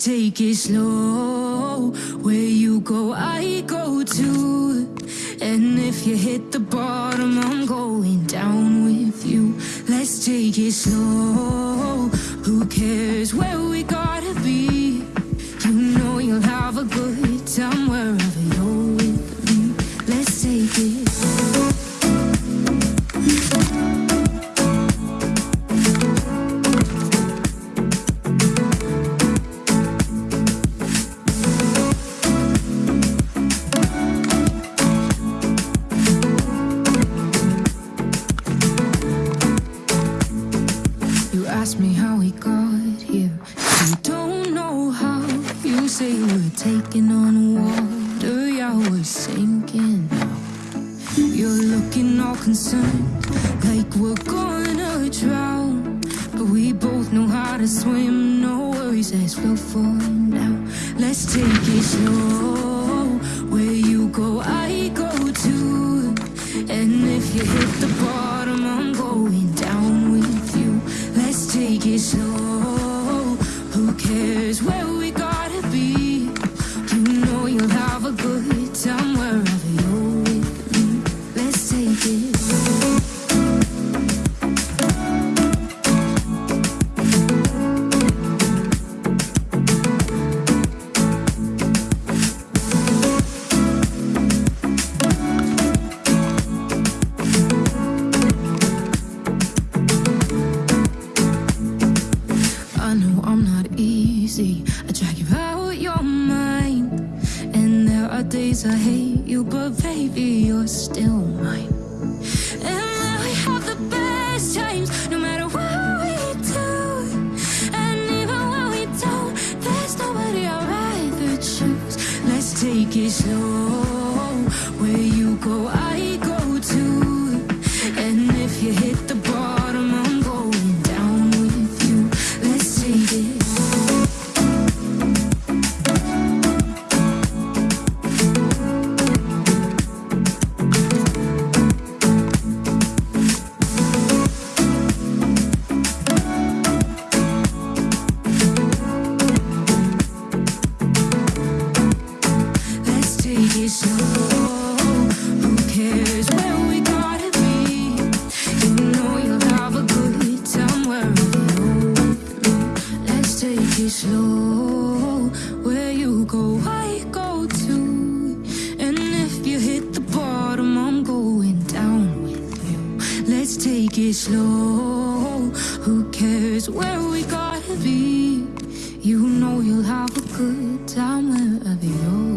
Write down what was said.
Take it slow. Where you go, I go too. And if you hit the bottom, I'm going down with you. Let's take it slow. Who cares where we gotta Let's I drag you out your mind. And there are days I hate you, but baby, you're still mine. And now we have the best times, no matter what we do. And even when we don't, there's nobody I'd rather choose. Let's take it slow. Let's take it slow. Who cares where we gotta be? You know you'll have a good time wherever you're